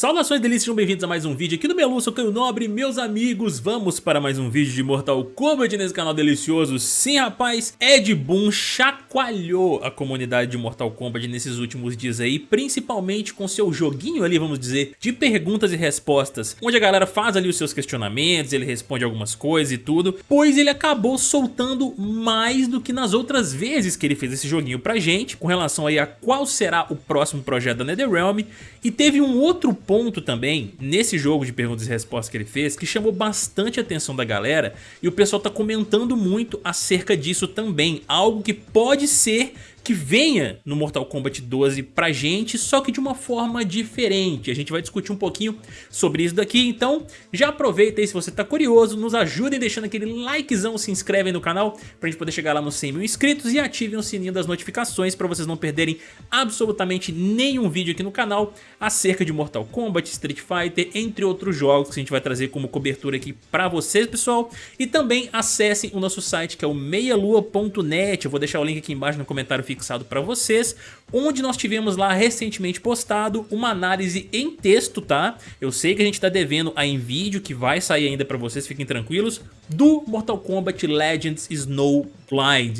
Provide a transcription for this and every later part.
Saudações delícias, sejam bem-vindos a mais um vídeo aqui do Melu, sou Caio Nobre, meus amigos, vamos para mais um vídeo de Mortal Kombat nesse canal delicioso. Sim, rapaz, Ed Boon chacoalhou a comunidade de Mortal Kombat nesses últimos dias aí, principalmente com seu joguinho ali, vamos dizer, de perguntas e respostas, onde a galera faz ali os seus questionamentos, ele responde algumas coisas e tudo, pois ele acabou soltando mais do que nas outras vezes que ele fez esse joguinho pra gente, com relação aí a qual será o próximo projeto da NetherRealm, e teve um outro outro ponto também, nesse jogo de perguntas e respostas que ele fez, que chamou bastante a atenção da galera e o pessoal tá comentando muito acerca disso também, algo que pode ser que venha no Mortal Kombat 12 pra gente, só que de uma forma diferente. A gente vai discutir um pouquinho sobre isso daqui, então já aproveita aí se você tá curioso, nos ajudem deixando aquele likezão, se inscrevem no canal pra gente poder chegar lá nos 100 mil inscritos e ativem o sininho das notificações pra vocês não perderem absolutamente nenhum vídeo aqui no canal acerca de Mortal Kombat, Street Fighter, entre outros jogos que a gente vai trazer como cobertura aqui pra vocês, pessoal. E também acessem o nosso site que é o meialua.net, eu vou deixar o link aqui embaixo no comentário fixado para vocês, onde nós tivemos lá recentemente postado uma análise em texto, tá? Eu sei que a gente está devendo a em vídeo, que vai sair ainda para vocês, fiquem tranquilos, do Mortal Kombat Legends Snow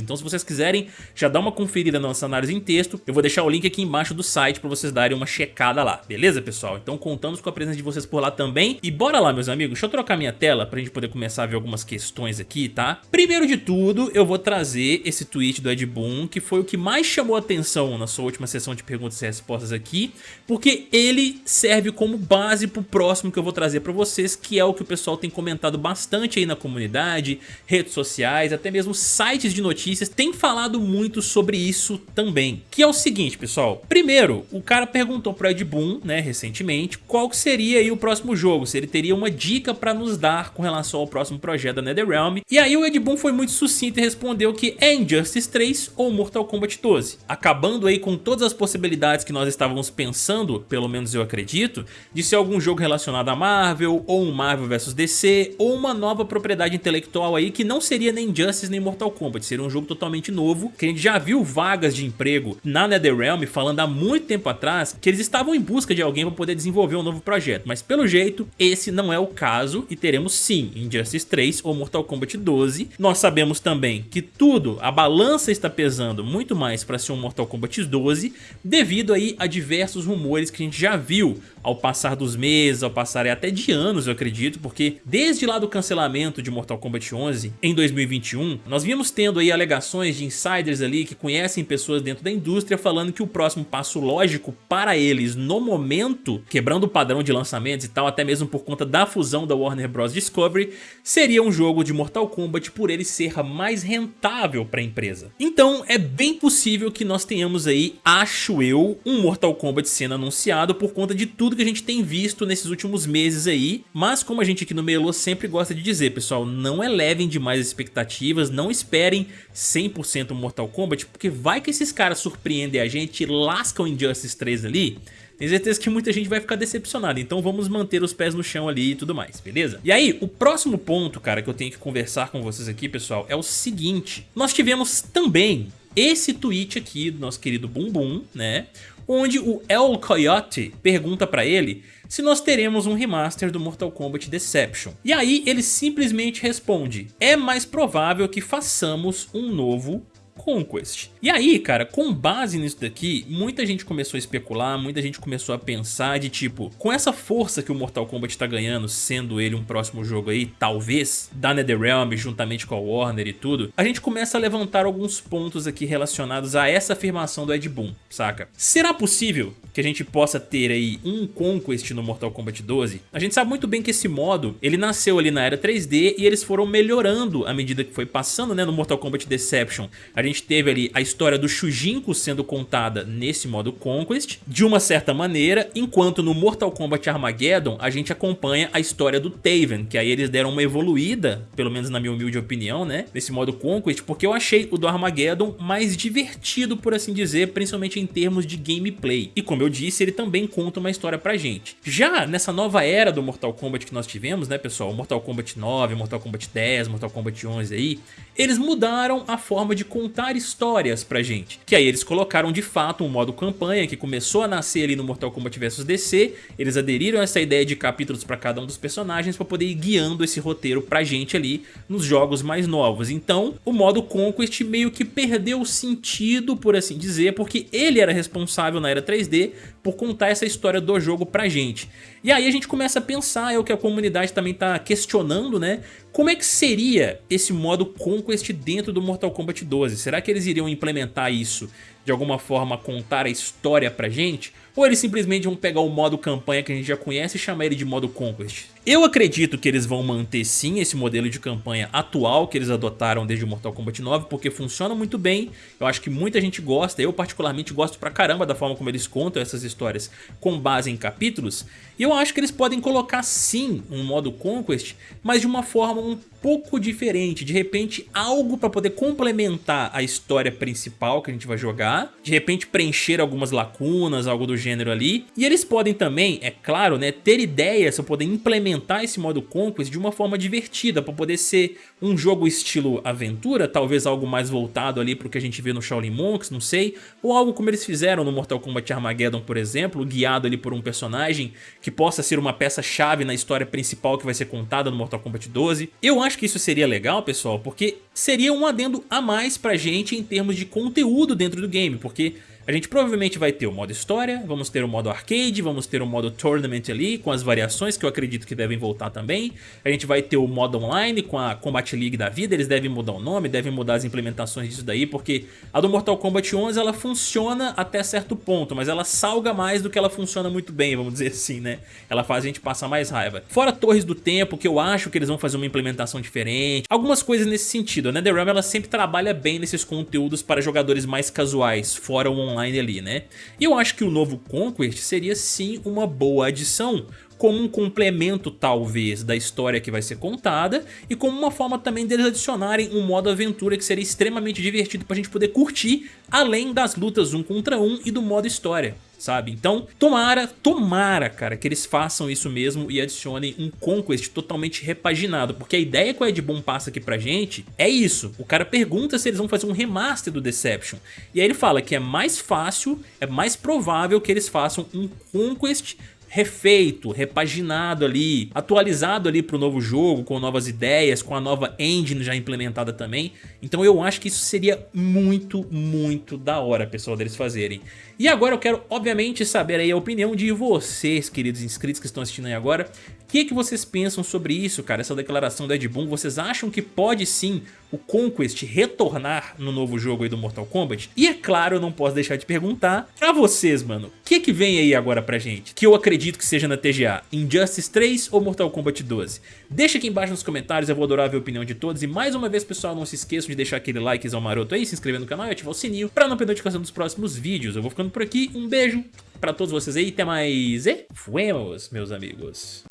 Então se vocês quiserem já dar uma conferida na nossa análise em texto, eu vou deixar o link aqui embaixo do site para vocês darem uma checada lá, beleza pessoal? Então contamos com a presença de vocês por lá também. E bora lá meus amigos, deixa eu trocar minha tela pra gente poder começar a ver algumas questões aqui, tá? Primeiro de tudo, eu vou trazer esse tweet do Ed Boon, que foi o que mais chamou atenção na sua última sessão de perguntas e respostas aqui, porque ele serve como base pro próximo que eu vou trazer pra vocês, que é o que o pessoal tem comentado bastante aí na comunidade, redes sociais, até mesmo sites sites de notícias têm falado muito sobre isso também. Que é o seguinte, pessoal. Primeiro, o cara perguntou pro Ed Boon, né, recentemente, qual seria aí o próximo jogo, se ele teria uma dica pra nos dar com relação ao próximo projeto da NetherRealm. E aí o Ed Boon foi muito sucinto e respondeu que é Injustice 3 ou Mortal Kombat 12. Acabando aí com todas as possibilidades que nós estávamos pensando, pelo menos eu acredito, de ser algum jogo relacionado a Marvel, ou um Marvel vs DC, ou uma nova propriedade intelectual aí que não seria nem Injustice nem Mortal Kombat Kombat, seria um jogo totalmente novo, que a gente já viu vagas de emprego na NetherRealm falando há muito tempo atrás que eles estavam em busca de alguém para poder desenvolver um novo projeto, mas pelo jeito esse não é o caso e teremos sim Injustice 3 ou Mortal Kombat 12. Nós sabemos também que tudo, a balança está pesando muito mais para ser um Mortal Kombat 12 devido aí a diversos rumores que a gente já viu ao passar dos meses, ao passar até de anos eu acredito, porque desde lá do cancelamento de Mortal Kombat 11 em 2021, nós vimos tendo aí alegações de insiders ali que conhecem pessoas dentro da indústria falando que o próximo passo lógico para eles no momento, quebrando o padrão de lançamentos e tal, até mesmo por conta da fusão da Warner Bros. Discovery, seria um jogo de Mortal Kombat por ele ser mais rentável para a empresa. Então é bem possível que nós tenhamos aí, acho eu, um Mortal Kombat sendo anunciado por conta de tudo que a gente tem visto nesses últimos meses aí, mas como a gente aqui no Melo sempre gosta de dizer, pessoal, não elevem demais as expectativas, não esperem esperem 100% Mortal Kombat, porque vai que esses caras surpreendem a gente e lascam Injustice 3 ali, tenho certeza que muita gente vai ficar decepcionada, então vamos manter os pés no chão ali e tudo mais, beleza? E aí, o próximo ponto, cara, que eu tenho que conversar com vocês aqui, pessoal, é o seguinte. Nós tivemos também esse tweet aqui do nosso querido Bumbum, né? Onde o El Coyote pergunta pra ele se nós teremos um remaster do Mortal Kombat Deception. E aí ele simplesmente responde, é mais provável que façamos um novo Conquest. E aí, cara, com base nisso daqui, muita gente começou a especular, muita gente começou a pensar de tipo, com essa força que o Mortal Kombat tá ganhando, sendo ele um próximo jogo aí, talvez, da NetherRealm, juntamente com a Warner e tudo, a gente começa a levantar alguns pontos aqui relacionados a essa afirmação do Ed Boon, saca? Será possível que a gente possa ter aí um Conquest no Mortal Kombat 12? A gente sabe muito bem que esse modo, ele nasceu ali na era 3D e eles foram melhorando à medida que foi passando, né, no Mortal Kombat Deception. A gente gente teve ali a história do Shujinko sendo contada nesse modo Conquest, de uma certa maneira, enquanto no Mortal Kombat Armageddon a gente acompanha a história do Taven, que aí eles deram uma evoluída, pelo menos na minha humilde opinião, né, nesse modo Conquest, porque eu achei o do Armageddon mais divertido, por assim dizer, principalmente em termos de gameplay. E como eu disse, ele também conta uma história pra gente. Já nessa nova era do Mortal Kombat que nós tivemos, né, pessoal, Mortal Kombat 9, Mortal Kombat 10, Mortal Kombat 11 aí, eles mudaram a forma de contar contar histórias pra gente. Que aí eles colocaram de fato um modo campanha que começou a nascer ali no Mortal Kombat vs DC, eles aderiram a essa ideia de capítulos pra cada um dos personagens pra poder ir guiando esse roteiro pra gente ali nos jogos mais novos. Então o modo Conquest meio que perdeu o sentido, por assim dizer, porque ele era responsável na era 3D por contar essa história do jogo pra gente. E aí a gente começa a pensar, é o que a comunidade também tá questionando, né? Como é que seria esse modo Conquest dentro do Mortal Kombat 12? Será que eles iriam implementar isso de alguma forma contar a história pra gente? Ou eles simplesmente vão pegar o modo campanha que a gente já conhece e chamar ele de modo Conquest? Eu acredito que eles vão manter sim esse modelo de campanha atual que eles adotaram desde o Mortal Kombat 9 porque funciona muito bem, eu acho que muita gente gosta, eu particularmente gosto pra caramba da forma como eles contam essas histórias com base em capítulos e eu acho que eles podem colocar sim um modo Conquest, mas de uma forma um pouco diferente, de repente algo para poder complementar a história principal que a gente vai jogar, de repente preencher algumas lacunas, algo do gênero ali, e eles podem também, é claro, né, ter ideias para poder implementar esse modo Conquest de uma forma divertida, para poder ser um jogo estilo aventura, talvez algo mais voltado ali para o que a gente vê no Shaolin Monks, não sei, ou algo como eles fizeram no Mortal Kombat Armageddon, por exemplo, guiado ali por um personagem que possa ser uma peça-chave na história principal que vai ser contada no Mortal Kombat 12. Eu acho que isso seria legal, pessoal, porque seria um adendo a mais pra gente em termos de conteúdo dentro do game, porque a gente provavelmente vai ter o modo história, vamos ter o modo arcade, vamos ter o modo tournament ali, com as variações que eu acredito que devem voltar também. A gente vai ter o modo online com a Combat League da vida, eles devem mudar o nome, devem mudar as implementações disso daí, porque a do Mortal Kombat 11 ela funciona até certo ponto, mas ela salga mais do que ela funciona muito bem, vamos dizer assim, né? Ela faz a gente passar mais raiva. Fora Torres do Tempo, que eu acho que eles vão fazer uma implementação diferente, algumas coisas nesse sentido. A NetherRealm ela sempre trabalha bem nesses conteúdos para jogadores mais casuais, fora o online online ali, né? E eu acho que o novo Conquest seria sim uma boa adição, como um complemento talvez da história que vai ser contada e como uma forma também deles adicionarem um modo aventura que seria extremamente divertido pra gente poder curtir além das lutas um contra um e do modo história sabe? Então, tomara, tomara, cara, que eles façam isso mesmo e adicionem um Conquest totalmente repaginado, porque a ideia que o Ed Boon passa aqui pra gente é isso. O cara pergunta se eles vão fazer um remaster do Deception, e aí ele fala que é mais fácil, é mais provável que eles façam um Conquest refeito, repaginado ali, atualizado ali para o novo jogo, com novas ideias, com a nova engine já implementada também. Então eu acho que isso seria muito, muito da hora, pessoal, deles fazerem. E agora eu quero, obviamente, saber aí a opinião de vocês, queridos inscritos que estão assistindo aí agora. O que, que vocês pensam sobre isso, cara, essa declaração do Ed Boon? Vocês acham que pode sim o Conquest retornar no novo jogo aí do Mortal Kombat? E é claro, eu não posso deixar de perguntar pra vocês, mano, o que que vem aí agora pra gente? Que eu acredito que seja na TGA, Injustice 3 ou Mortal Kombat 12? Deixa aqui embaixo nos comentários, eu vou adorar ver a opinião de todos. E mais uma vez, pessoal, não se esqueçam de deixar aquele likezão maroto aí, se inscrever no canal e ativar o sininho pra não perder a notificação dos próximos vídeos. Eu vou ficando por aqui, um beijo pra todos vocês aí, até mais e fuemos, meus amigos.